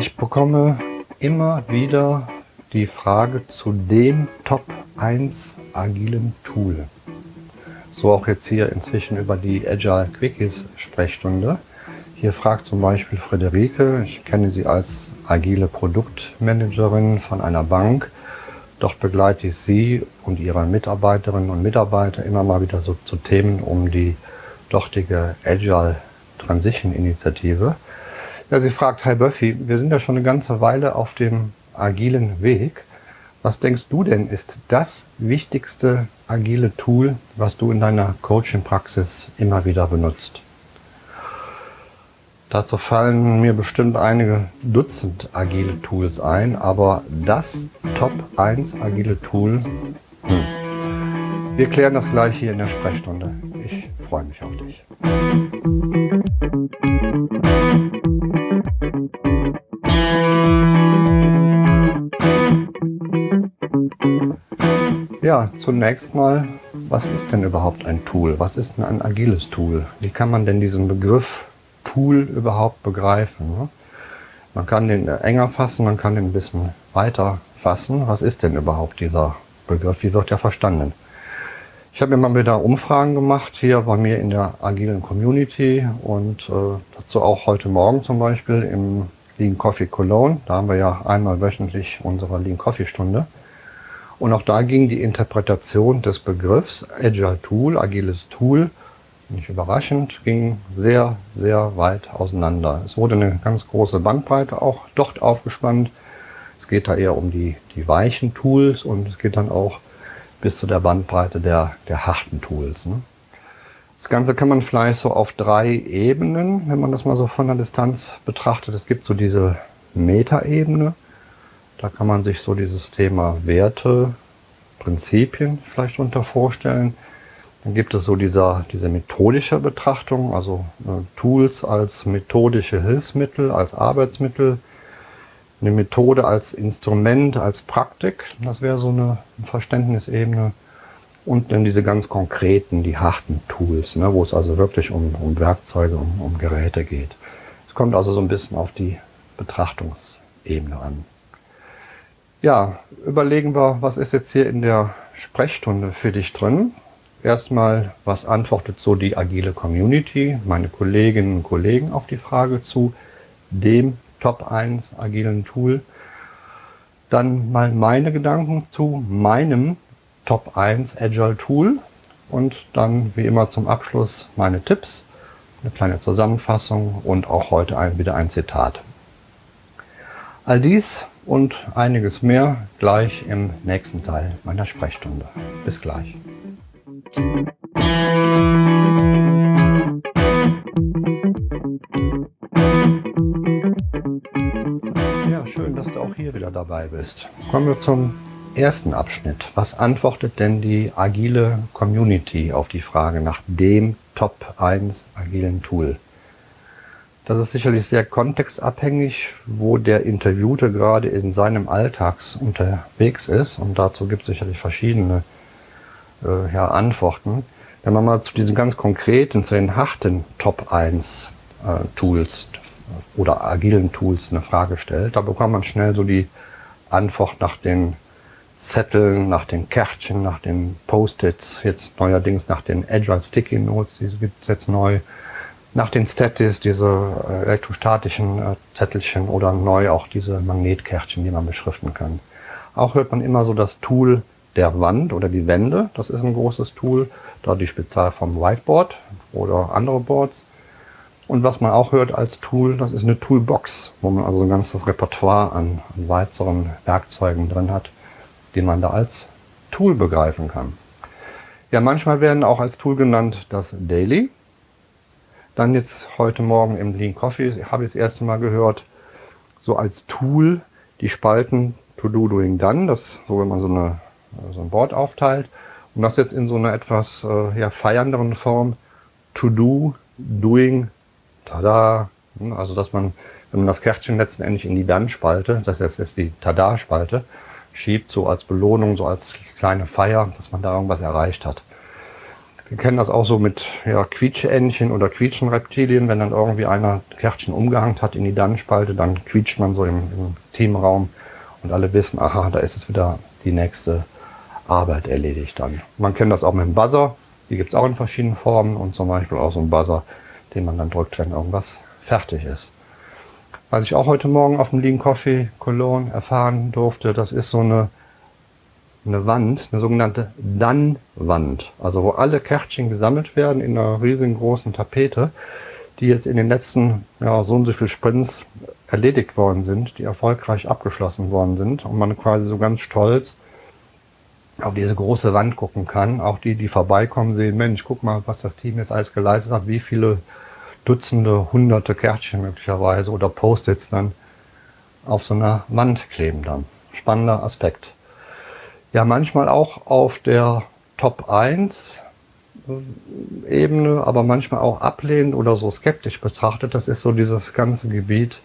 Ich bekomme immer wieder die Frage zu dem Top 1 agilen Tool. So auch jetzt hier inzwischen über die Agile Quickies Sprechstunde. Hier fragt zum Beispiel Friederike, ich kenne sie als agile Produktmanagerin von einer Bank, doch begleite ich sie und ihre Mitarbeiterinnen und Mitarbeiter immer mal wieder so zu Themen um die dortige Agile Transition Initiative. Ja, sie fragt, Hi Buffy, wir sind ja schon eine ganze Weile auf dem agilen Weg. Was denkst du denn ist das wichtigste agile Tool, was du in deiner Coaching-Praxis immer wieder benutzt? Dazu fallen mir bestimmt einige Dutzend agile Tools ein, aber das Top 1 agile Tool, hm. wir klären das gleich hier in der Sprechstunde. Zunächst mal, was ist denn überhaupt ein Tool? Was ist denn ein agiles Tool? Wie kann man denn diesen Begriff Tool überhaupt begreifen? Ne? Man kann den enger fassen, man kann den ein bisschen weiter fassen. Was ist denn überhaupt dieser Begriff? Wie wird er verstanden? Ich habe immer wieder Umfragen gemacht hier bei mir in der agilen Community und äh, dazu auch heute Morgen zum Beispiel im Lean Coffee Cologne. Da haben wir ja einmal wöchentlich unsere Lean Coffee Stunde. Und auch da ging die Interpretation des Begriffs Agile Tool, agiles Tool, nicht überraschend, ging sehr, sehr weit auseinander. Es wurde eine ganz große Bandbreite auch dort aufgespannt. Es geht da eher um die, die weichen Tools und es geht dann auch bis zu der Bandbreite der, der harten Tools. Ne? Das Ganze kann man vielleicht so auf drei Ebenen, wenn man das mal so von der Distanz betrachtet. Es gibt so diese Metaebene, da kann man sich so dieses Thema Werte, Prinzipien vielleicht unter vorstellen. Dann gibt es so dieser, diese methodische Betrachtung, also äh, Tools als methodische Hilfsmittel, als Arbeitsmittel, eine Methode als Instrument, als Praktik, das wäre so eine Verständnisebene. Und dann diese ganz konkreten, die harten Tools, ne, wo es also wirklich um, um Werkzeuge, um, um Geräte geht. Es kommt also so ein bisschen auf die Betrachtungsebene an. Ja, überlegen wir, was ist jetzt hier in der Sprechstunde für dich drin? Erstmal, was antwortet so die agile Community, meine Kolleginnen und Kollegen auf die Frage zu dem Top 1 agilen Tool? Dann mal meine Gedanken zu meinem Top 1 Agile Tool und dann wie immer zum Abschluss meine Tipps, eine kleine Zusammenfassung und auch heute ein, wieder ein Zitat. All dies und einiges mehr gleich im nächsten Teil meiner Sprechstunde. Bis gleich. Ja, schön, dass du auch hier wieder dabei bist. Kommen wir zum ersten Abschnitt. Was antwortet denn die agile Community auf die Frage nach dem Top 1 agilen Tool? Das ist sicherlich sehr kontextabhängig, wo der Interviewte gerade in seinem Alltags unterwegs ist. Und dazu gibt es sicherlich verschiedene äh, ja, Antworten. Wenn man mal zu diesen ganz konkreten, zu den harten Top 1 äh, Tools oder agilen Tools eine Frage stellt, da bekommt man schnell so die Antwort nach den Zetteln, nach den Kärtchen, nach den Post-its, jetzt neuerdings nach den Agile Sticky Notes, die gibt es jetzt neu nach den Statis, diese äh, elektrostatischen äh, Zettelchen oder neu auch diese Magnetkärtchen, die man beschriften kann. Auch hört man immer so das Tool der Wand oder die Wände. Das ist ein großes Tool, da die Spezial vom Whiteboard oder andere Boards. Und was man auch hört als Tool, das ist eine Toolbox, wo man also ein ganzes Repertoire an, an weiteren Werkzeugen drin hat, die man da als Tool begreifen kann. Ja, manchmal werden auch als Tool genannt das Daily. Dann jetzt heute Morgen im Lean Coffee habe ich das erste Mal gehört, so als Tool die Spalten To Do, Doing, Done, das so wenn man so, eine, so ein Board aufteilt. Und das jetzt in so einer etwas äh, ja, feiernderen Form To Do, Doing, Tada. Also dass man, wenn man das Kärtchen letztendlich in die Done-Spalte, das heißt jetzt die Tada-Spalte, schiebt, so als Belohnung, so als kleine Feier, dass man da irgendwas erreicht hat. Wir kennen das auch so mit ja, Quietscheentchen oder Quietschenreptilien. Wenn dann irgendwie einer Kärtchen umgehangen hat in die Dannenspalte, dann quietscht man so im, im Teamraum und alle wissen, aha, da ist es wieder die nächste Arbeit erledigt dann. Man kennt das auch mit dem Buzzer. Die gibt es auch in verschiedenen Formen und zum Beispiel auch so ein Buzzer, den man dann drückt, wenn irgendwas fertig ist. Was ich auch heute Morgen auf dem Lean Coffee Cologne erfahren durfte, das ist so eine, eine Wand, eine sogenannte Dann-Wand. Also wo alle Kärtchen gesammelt werden in einer riesengroßen Tapete, die jetzt in den letzten ja, so und so viel Sprints erledigt worden sind, die erfolgreich abgeschlossen worden sind und man quasi so ganz stolz auf diese große Wand gucken kann. Auch die, die vorbeikommen, sehen, Mensch, guck mal, was das Team jetzt alles geleistet hat, wie viele Dutzende, hunderte Kärtchen möglicherweise oder Post-its dann auf so einer Wand kleben dann. Spannender Aspekt. Ja, manchmal auch auf der Top 1 Ebene, aber manchmal auch ablehnend oder so skeptisch betrachtet. Das ist so dieses ganze Gebiet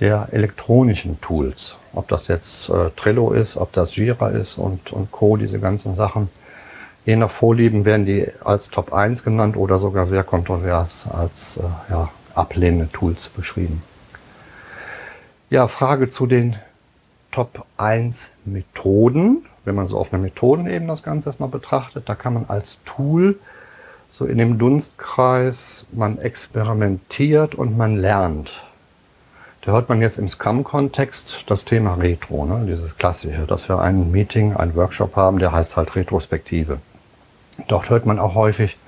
der elektronischen Tools. Ob das jetzt äh, Trello ist, ob das Jira ist und, und Co., diese ganzen Sachen. Je nach Vorlieben werden die als Top 1 genannt oder sogar sehr kontrovers als äh, ja, ablehnende Tools beschrieben. Ja, Frage zu den Top 1 Methoden. Wenn man so auf einer Methodenebene das Ganze erstmal betrachtet, da kann man als Tool so in dem Dunstkreis, man experimentiert und man lernt. Da hört man jetzt im Scrum-Kontext das Thema Retro, ne? dieses klassische, dass wir ein Meeting, ein Workshop haben, der heißt halt Retrospektive. Dort hört man auch häufig,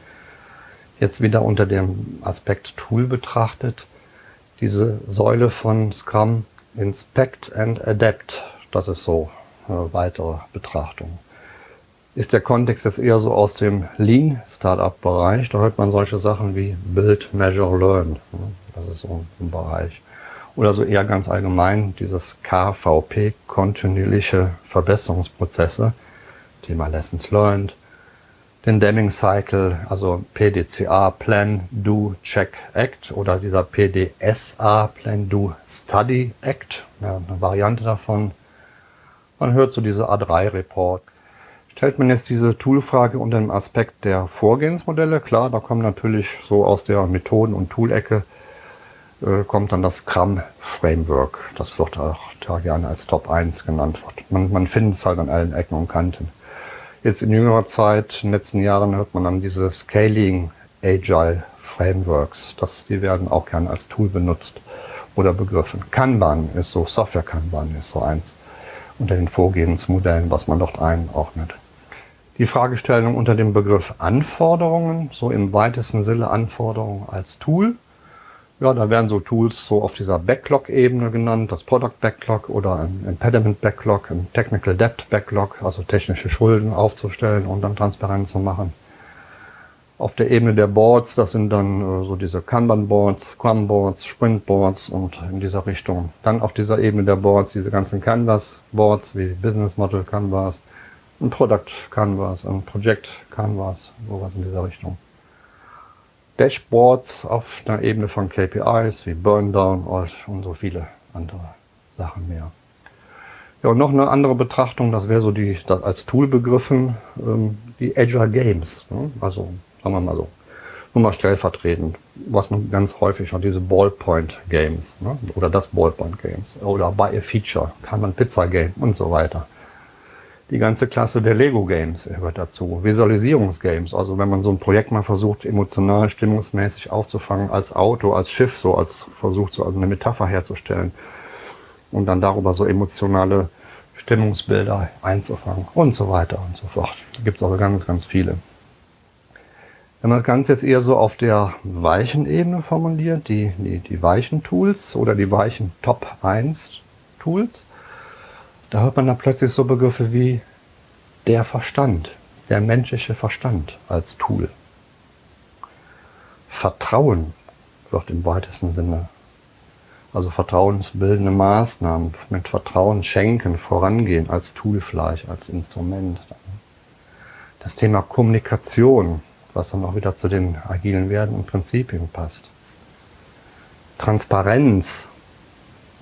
jetzt wieder unter dem Aspekt Tool betrachtet, diese Säule von Scrum Inspect and Adapt. Das ist so eine weitere Betrachtung. Ist der Kontext jetzt eher so aus dem Lean Startup Bereich, da hört man solche Sachen wie Build, Measure, Learn. Das ist so ein Bereich. Oder so eher ganz allgemein dieses KVP, kontinuierliche Verbesserungsprozesse, Thema Lessons Learned, den Deming Cycle, also PDCA, Plan, Do, Check, Act oder dieser PDSA, Plan, Do, Study, Act, ja, eine Variante davon. Man hört so diese A3-Reports. Stellt man jetzt diese Toolfrage unter dem Aspekt der Vorgehensmodelle, klar, da kommen natürlich so aus der Methoden- und Toolecke äh, kommt dann das Scrum-Framework. Das wird auch da gerne als Top 1 genannt. Man, man findet es halt an allen Ecken und Kanten. Jetzt in jüngerer Zeit, in den letzten Jahren, hört man dann diese Scaling Agile Frameworks. Das, die werden auch gerne als Tool benutzt oder begriffen. Kanban ist so, Software Kanban ist so eins unter den Vorgehensmodellen, was man dort einordnet. Die Fragestellung unter dem Begriff Anforderungen, so im weitesten Sinne Anforderungen als Tool, ja, da werden so Tools so auf dieser Backlog-Ebene genannt, das Product Backlog oder ein Impediment Backlog, ein Technical Debt Backlog, also technische Schulden aufzustellen und dann transparent zu machen. Auf der Ebene der Boards, das sind dann äh, so diese Kanban-Boards, Scrum-Boards, Sprint-Boards und in dieser Richtung. Dann auf dieser Ebene der Boards diese ganzen Canvas-Boards wie Business Model Canvas, ein Product Canvas, ein Project Canvas, sowas in dieser Richtung. Dashboards auf einer Ebene von KPIs wie Burndown und so viele andere Sachen mehr. Ja, und noch eine andere Betrachtung, das wäre so die, das als Tool begriffen, ähm, die Agile Games. Ne? Also, sagen wir mal so, nur mal stellvertretend, was man ganz häufig hat, diese Ballpoint Games ne? oder das Ballpoint Games oder Buy a Feature, kann man Pizza Game und so weiter die ganze Klasse der Lego-Games gehört dazu. Visualisierungsgames, also wenn man so ein Projekt mal versucht, emotional, stimmungsmäßig aufzufangen, als Auto, als Schiff, so als versucht, so eine Metapher herzustellen und dann darüber so emotionale Stimmungsbilder einzufangen und so weiter und so fort. Gibt es also ganz, ganz viele. Wenn man das Ganze jetzt eher so auf der weichen Ebene formuliert, die, die, die weichen Tools oder die weichen Top 1 Tools, da hört man dann plötzlich so Begriffe wie der Verstand, der menschliche Verstand als Tool. Vertrauen wird im weitesten Sinne, also vertrauensbildende Maßnahmen, mit Vertrauen schenken, vorangehen als Tool vielleicht, als Instrument. Das Thema Kommunikation, was dann auch wieder zu den agilen Werten und Prinzipien passt. Transparenz,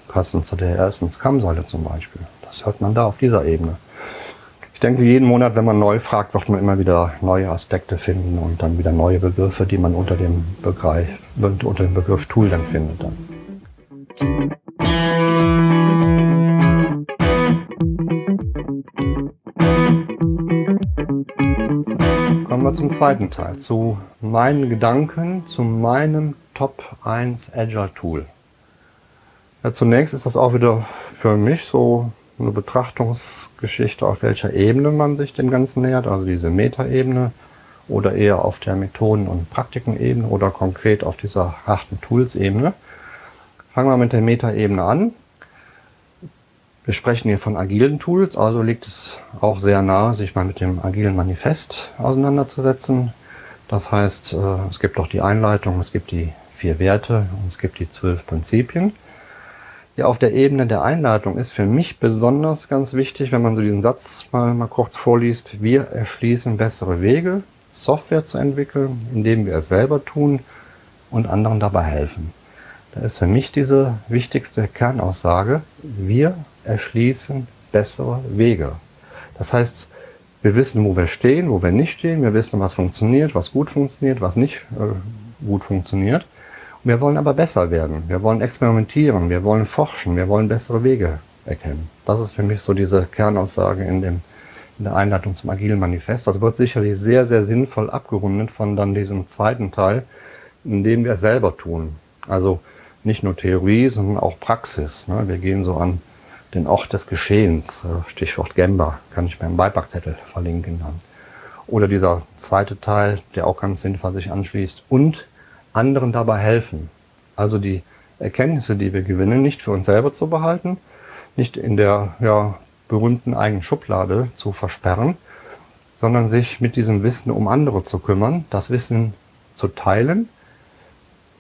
passend zu der ersten Scrum-Säule zum Beispiel. Das hört man da auf dieser Ebene. Ich denke, jeden Monat, wenn man neu fragt, wird man immer wieder neue Aspekte finden und dann wieder neue Begriffe, die man unter dem, Begriff, unter dem Begriff Tool dann findet. Dann. Kommen wir zum zweiten Teil, zu meinen Gedanken, zu meinem Top 1 Agile Tool. Ja, zunächst ist das auch wieder für mich so eine Betrachtungsgeschichte, auf welcher Ebene man sich dem Ganzen nähert, also diese Metaebene oder eher auf der Methoden- und Praktikenebene oder konkret auf dieser harten Tools-Ebene. Fangen wir mit der Metaebene an. Wir sprechen hier von agilen Tools, also liegt es auch sehr nahe, sich mal mit dem agilen Manifest auseinanderzusetzen. Das heißt, äh, es gibt auch die Einleitung, es gibt die vier Werte und es gibt die zwölf Prinzipien. Ja, auf der Ebene der Einleitung ist für mich besonders ganz wichtig, wenn man so diesen Satz mal, mal kurz vorliest, wir erschließen bessere Wege, Software zu entwickeln, indem wir es selber tun und anderen dabei helfen. Da ist für mich diese wichtigste Kernaussage, wir erschließen bessere Wege. Das heißt, wir wissen, wo wir stehen, wo wir nicht stehen, wir wissen, was funktioniert, was gut funktioniert, was nicht äh, gut funktioniert. Wir wollen aber besser werden. Wir wollen experimentieren, wir wollen forschen, wir wollen bessere Wege erkennen. Das ist für mich so diese Kernaussage in, dem, in der Einleitung zum Agilen Manifest. Das wird sicherlich sehr, sehr sinnvoll abgerundet von dann diesem zweiten Teil, in dem wir selber tun. Also nicht nur Theorie, sondern auch Praxis. Ne? Wir gehen so an den Ort des Geschehens, äh, Stichwort Gemba, kann ich mir im Beipackzettel verlinken dann. Oder dieser zweite Teil, der auch ganz sinnvoll sich anschließt. Und anderen dabei helfen. Also die Erkenntnisse, die wir gewinnen, nicht für uns selber zu behalten, nicht in der ja, berühmten eigenen Schublade zu versperren, sondern sich mit diesem Wissen um andere zu kümmern, das Wissen zu teilen,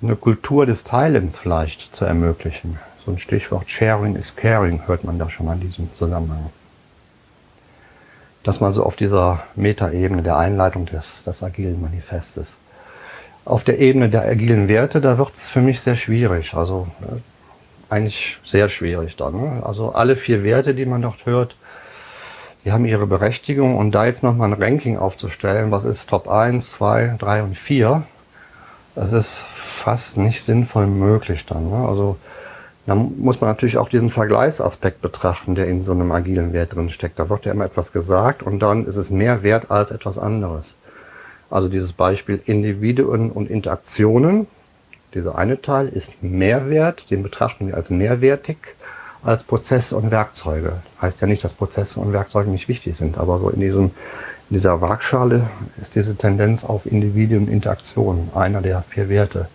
eine Kultur des Teilens vielleicht zu ermöglichen. So ein Stichwort Sharing is Caring hört man da schon an diesem Zusammenhang. Das mal so auf dieser Metaebene der Einleitung des, des agilen Manifestes. Auf der Ebene der agilen Werte, da wird es für mich sehr schwierig. Also äh, eigentlich sehr schwierig dann. Ne? Also alle vier Werte, die man dort hört, die haben ihre Berechtigung. Und da jetzt nochmal ein Ranking aufzustellen, was ist Top 1, 2, 3 und 4, das ist fast nicht sinnvoll möglich dann. Ne? Also da muss man natürlich auch diesen Vergleichsaspekt betrachten, der in so einem agilen Wert drin steckt. Da wird ja immer etwas gesagt und dann ist es mehr wert als etwas anderes. Also dieses Beispiel Individuen und Interaktionen, dieser eine Teil ist Mehrwert, den betrachten wir als mehrwertig, als Prozesse und Werkzeuge. Heißt ja nicht, dass Prozesse und Werkzeuge nicht wichtig sind, aber so in, diesem, in dieser Waagschale ist diese Tendenz auf Individuen und Interaktionen einer der vier Werte.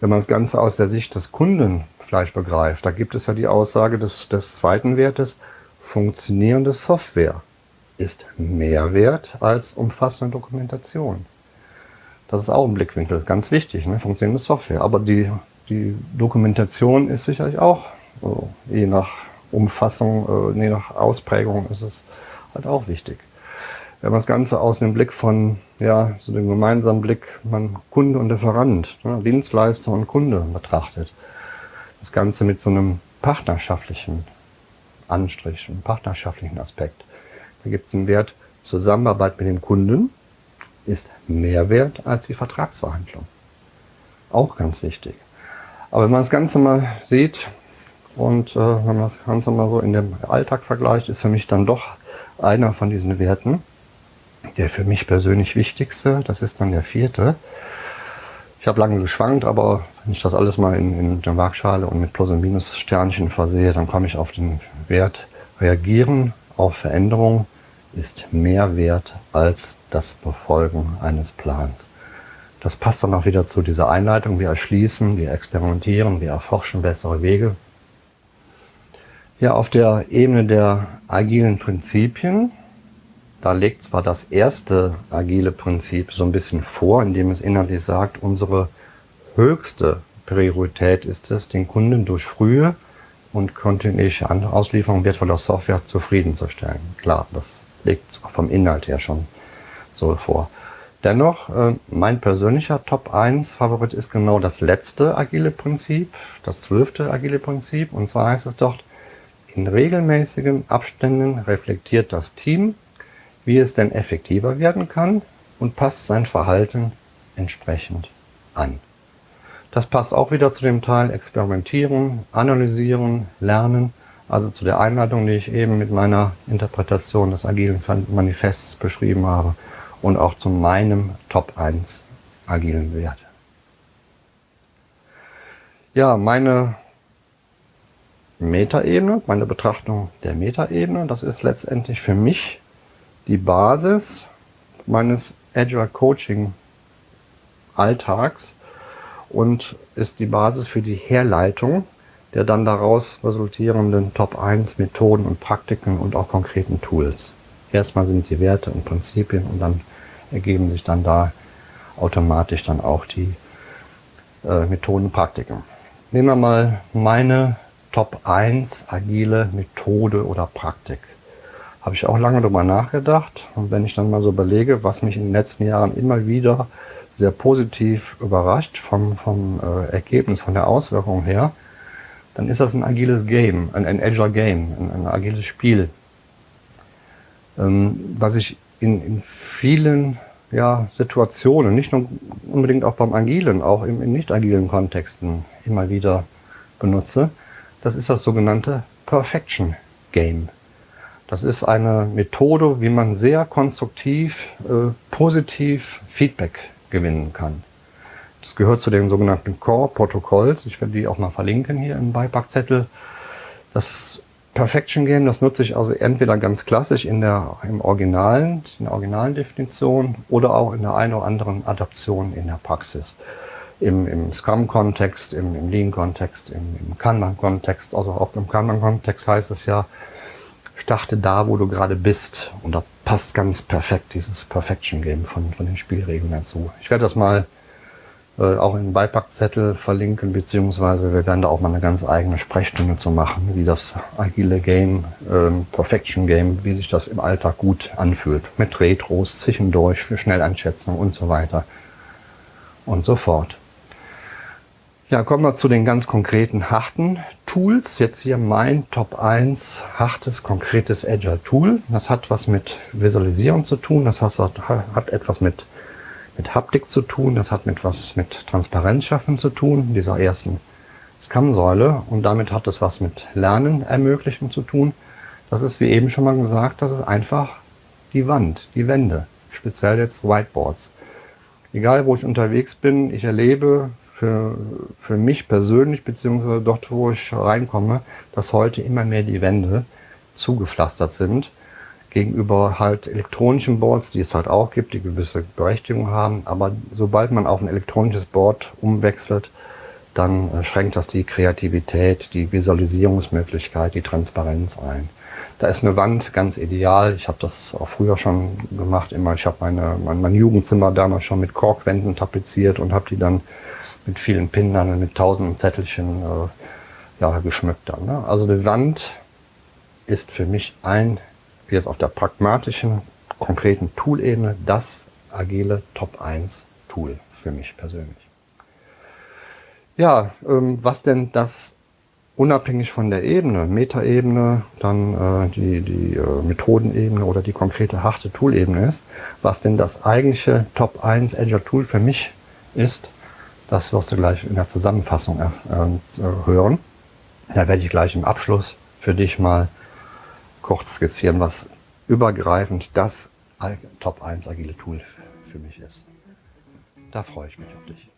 Wenn man das Ganze aus der Sicht des Kunden vielleicht begreift, da gibt es ja die Aussage des, des zweiten Wertes, funktionierende Software ist mehr wert als umfassende Dokumentation. Das ist auch ein Blickwinkel, ganz wichtig, ne? funktionierende Software. Aber die, die Dokumentation ist sicherlich auch, also je nach Umfassung, äh, je nach Ausprägung ist es halt auch wichtig. Wenn man das Ganze aus dem Blick von, ja, so dem gemeinsamen Blick, man Kunde und Lieferant, ne, Dienstleister und Kunde betrachtet, das Ganze mit so einem partnerschaftlichen Anstrich, einem partnerschaftlichen Aspekt, da gibt es den Wert Zusammenarbeit mit dem Kunden ist mehr wert als die Vertragsverhandlung. Auch ganz wichtig. Aber wenn man das Ganze mal sieht und äh, wenn man das Ganze mal so in dem Alltag vergleicht, ist für mich dann doch einer von diesen Werten, der für mich persönlich wichtigste, das ist dann der vierte. Ich habe lange geschwankt, aber wenn ich das alles mal in, in der Waagschale und mit Plus- und Minus-Sternchen versehe, dann komme ich auf den Wert reagieren auf Veränderungen ist mehr wert als das Befolgen eines Plans. Das passt dann auch wieder zu dieser Einleitung. Wir erschließen, wir experimentieren, wir erforschen bessere Wege. Ja, auf der Ebene der agilen Prinzipien, da legt zwar das erste agile Prinzip so ein bisschen vor, indem es inhaltlich sagt, unsere höchste Priorität ist es, den Kunden durch frühe und kontinuierliche Auslieferung wertvoller Software zufriedenzustellen. Klar, das legt es vom Inhalt her schon so vor. Dennoch, äh, mein persönlicher Top 1 Favorit ist genau das letzte agile Prinzip, das zwölfte agile Prinzip. Und zwar heißt es dort, in regelmäßigen Abständen reflektiert das Team wie es denn effektiver werden kann und passt sein Verhalten entsprechend an. Das passt auch wieder zu dem Teil Experimentieren, Analysieren, Lernen, also zu der Einleitung, die ich eben mit meiner Interpretation des agilen Manifests beschrieben habe und auch zu meinem Top 1 agilen Wert. Ja, meine Metaebene, meine Betrachtung der Metaebene, das ist letztendlich für mich die Basis meines Agile Coaching Alltags und ist die Basis für die Herleitung der dann daraus resultierenden Top 1 Methoden und Praktiken und auch konkreten Tools. Erstmal sind die Werte und Prinzipien und dann ergeben sich dann da automatisch dann auch die äh, Methoden und Praktiken. Nehmen wir mal meine Top 1 agile Methode oder Praktik. Habe ich auch lange darüber nachgedacht. Und wenn ich dann mal so überlege, was mich in den letzten Jahren immer wieder sehr positiv überrascht vom, vom äh, Ergebnis, von der Auswirkung her, dann ist das ein agiles Game, ein, ein Agile Game, ein, ein agiles Spiel. Ähm, was ich in, in vielen ja, Situationen, nicht nur unbedingt auch beim agilen, auch in, in nicht agilen Kontexten immer wieder benutze, das ist das sogenannte Perfection Game. Das ist eine Methode, wie man sehr konstruktiv, äh, positiv Feedback gewinnen kann. Das gehört zu den sogenannten Core-Protokolls. Ich werde die auch mal verlinken hier im Beipackzettel. Das Perfection Game, das nutze ich also entweder ganz klassisch in der, im Originalen, in der originalen Definition oder auch in der einen oder anderen Adaption in der Praxis im, im Scrum-Kontext, im, im Lean-Kontext, im, im Kanban-Kontext, also auch im Kanban-Kontext heißt es ja, starte da, wo du gerade bist. Und da passt ganz perfekt dieses Perfection-Game von, von den Spielregeln dazu. Ich werde das mal äh, auch in den Beipackzettel verlinken, beziehungsweise wir werden da auch mal eine ganz eigene Sprechstunde zu machen, wie das agile Game, ähm, Perfection Game, wie sich das im Alltag gut anfühlt. Mit Retros zwischendurch für Schnelleinschätzung und so weiter und so fort. Ja, kommen wir zu den ganz konkreten harten Tools. Jetzt hier mein Top 1 hartes, konkretes Agile Tool. Das hat was mit Visualisierung zu tun, das hat, hat etwas mit, mit Haptik zu tun, das hat mit was mit Transparenz schaffen zu tun, dieser ersten Scrum-Säule. Und damit hat es was mit Lernen ermöglichen zu tun. Das ist, wie eben schon mal gesagt, das ist einfach die Wand, die Wände, speziell jetzt Whiteboards. Egal, wo ich unterwegs bin, ich erlebe für, für mich persönlich, beziehungsweise dort, wo ich reinkomme, dass heute immer mehr die Wände zugepflastert sind gegenüber halt elektronischen Boards, die es halt auch gibt, die gewisse Berechtigung haben. Aber sobald man auf ein elektronisches Board umwechselt, dann äh, schränkt das die Kreativität, die Visualisierungsmöglichkeit, die Transparenz ein. Da ist eine Wand ganz ideal. Ich habe das auch früher schon gemacht. Immer, ich habe meine, mein, mein Jugendzimmer damals schon mit Korkwänden tapeziert und habe die dann mit vielen Pindern und mit tausenden Zettelchen äh, ja, geschmückt dann. Ne? Also die Wand ist für mich ein, jetzt auf der pragmatischen, konkreten Tool-Ebene, das agile Top 1 Tool für mich persönlich. Ja, ähm, was denn das unabhängig von der Ebene, Metaebene, dann äh, die, die äh, Methodenebene oder die konkrete harte Tool-Ebene ist, was denn das eigentliche Top 1 Azure Tool für mich ist, das wirst du gleich in der Zusammenfassung äh, hören. Da werde ich gleich im Abschluss für dich mal kurz skizzieren, was übergreifend das Top 1 agile Tool für mich ist. Da freue ich mich auf dich.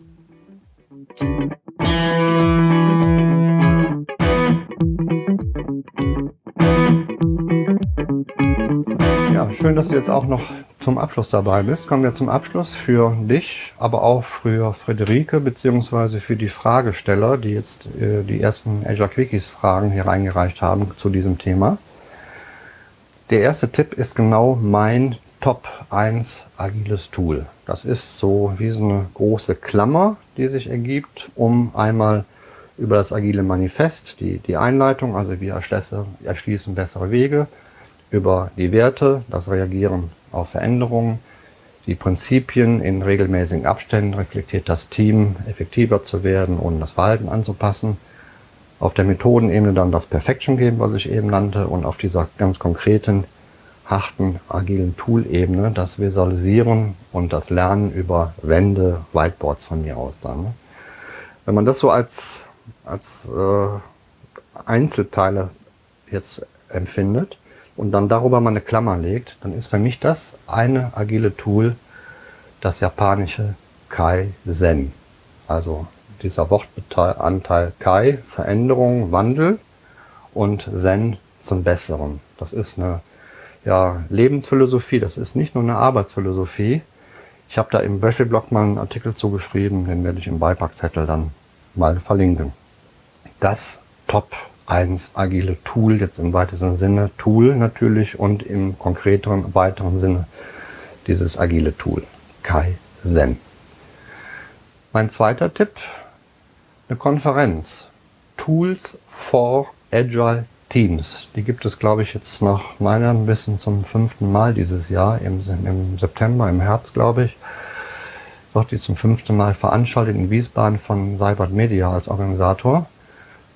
Ja, schön, dass du jetzt auch noch zum Abschluss dabei bist. Kommen wir zum Abschluss für dich, aber auch für Friederike beziehungsweise für die Fragesteller, die jetzt äh, die ersten Azure Quickies Fragen hier reingereicht haben zu diesem Thema. Der erste Tipp ist genau mein Top 1 agiles Tool. Das ist so wie so eine große Klammer, die sich ergibt, um einmal über das agile Manifest, die, die Einleitung, also wir erschließen bessere Wege, über die Werte, das Reagieren auf Veränderungen, die Prinzipien in regelmäßigen Abständen reflektiert das Team, effektiver zu werden und das Verhalten anzupassen. Auf der Methodenebene dann das Perfection Game, was ich eben nannte, und auf dieser ganz konkreten harten, agilen Tool-Ebene, das Visualisieren und das Lernen über Wände, Whiteboards von mir aus dann. Ne? Wenn man das so als, als äh, Einzelteile jetzt empfindet und dann darüber mal eine Klammer legt, dann ist für mich das eine agile Tool, das japanische Kai-Zen. Also dieser Wortanteil Kai, Veränderung, Wandel und Zen zum Besseren. Das ist eine ja, Lebensphilosophie, das ist nicht nur eine Arbeitsphilosophie. Ich habe da im Böschel-Blog mal einen Artikel zugeschrieben, den werde ich im Beipackzettel dann mal verlinken. Das Top 1 agile Tool, jetzt im weitesten Sinne Tool natürlich und im konkreteren, weiteren Sinne dieses agile Tool, Kaizen. Mein zweiter Tipp, eine Konferenz. Tools for Agile Teams. Die gibt es, glaube ich, jetzt nach meinem Wissen zum fünften Mal dieses Jahr, im, im September, im Herbst, glaube ich. Wird die zum fünften Mal veranstaltet in Wiesbaden von Cybert Media als Organisator.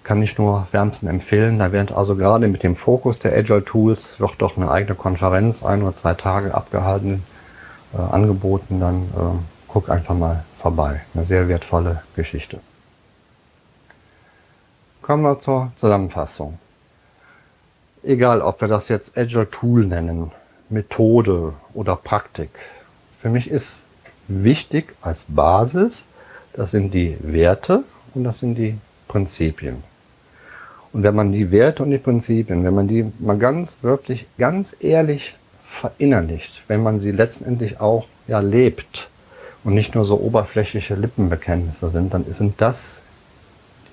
Kann ich nur wärmsten empfehlen. Da wird also gerade mit dem Fokus der Agile Tools wird doch eine eigene Konferenz, ein oder zwei Tage abgehalten, äh, angeboten. Dann äh, guck einfach mal vorbei. Eine sehr wertvolle Geschichte. Kommen wir zur Zusammenfassung egal ob wir das jetzt Agile Tool nennen, Methode oder Praktik, für mich ist wichtig als Basis, das sind die Werte und das sind die Prinzipien. Und wenn man die Werte und die Prinzipien, wenn man die mal ganz wirklich, ganz ehrlich verinnerlicht, wenn man sie letztendlich auch ja lebt und nicht nur so oberflächliche Lippenbekenntnisse sind, dann sind das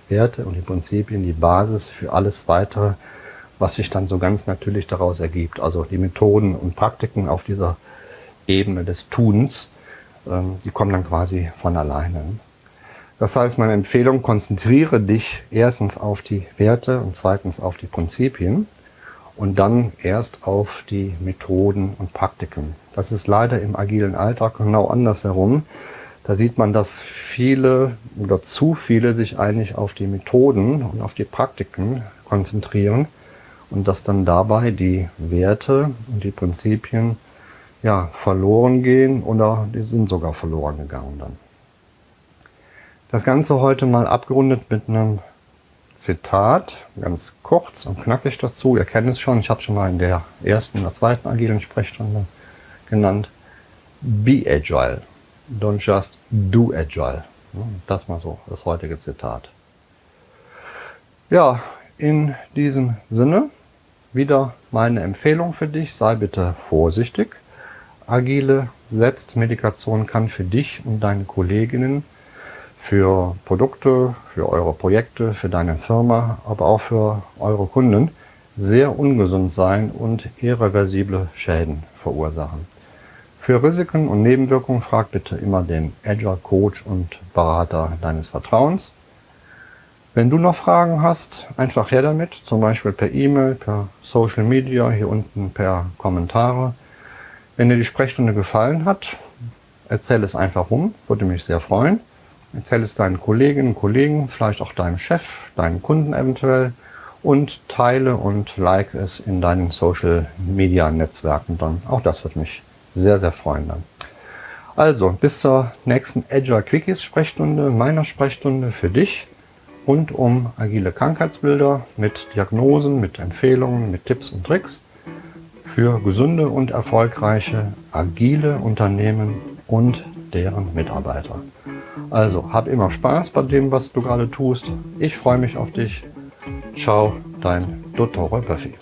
die Werte und die Prinzipien die Basis für alles weitere, was sich dann so ganz natürlich daraus ergibt. Also die Methoden und Praktiken auf dieser Ebene des Tuns, ähm, die kommen dann quasi von alleine. Das heißt, meine Empfehlung, konzentriere dich erstens auf die Werte und zweitens auf die Prinzipien und dann erst auf die Methoden und Praktiken. Das ist leider im agilen Alltag genau andersherum. Da sieht man, dass viele oder zu viele sich eigentlich auf die Methoden und auf die Praktiken konzentrieren und dass dann dabei die Werte und die Prinzipien ja, verloren gehen oder die sind sogar verloren gegangen dann. Das Ganze heute mal abgerundet mit einem Zitat, ganz kurz und knackig dazu. Ihr kennt es schon, ich habe schon mal in der ersten oder zweiten agilen Sprechstunde genannt. Be agile, don't just do agile. Das mal so, das heutige Zitat. Ja, in diesem Sinne wieder meine Empfehlung für dich, sei bitte vorsichtig. Agile Selbstmedikation kann für dich und deine Kolleginnen, für Produkte, für eure Projekte, für deine Firma, aber auch für eure Kunden sehr ungesund sein und irreversible Schäden verursachen. Für Risiken und Nebenwirkungen frag bitte immer den Agile Coach und Berater deines Vertrauens. Wenn du noch Fragen hast, einfach her damit, zum Beispiel per E-Mail, per Social Media, hier unten per Kommentare. Wenn dir die Sprechstunde gefallen hat, erzähl es einfach rum, würde mich sehr freuen. Erzähl es deinen Kolleginnen, Kollegen, vielleicht auch deinem Chef, deinen Kunden eventuell und teile und like es in deinen Social Media Netzwerken dann. Auch das würde mich sehr, sehr freuen dann. Also, bis zur nächsten Agile Quickies Sprechstunde, meiner Sprechstunde für dich rund um agile Krankheitsbilder mit Diagnosen, mit Empfehlungen, mit Tipps und Tricks für gesunde und erfolgreiche agile Unternehmen und deren Mitarbeiter. Also, hab immer Spaß bei dem, was du gerade tust. Ich freue mich auf dich. Ciao, dein Dottore Buffy.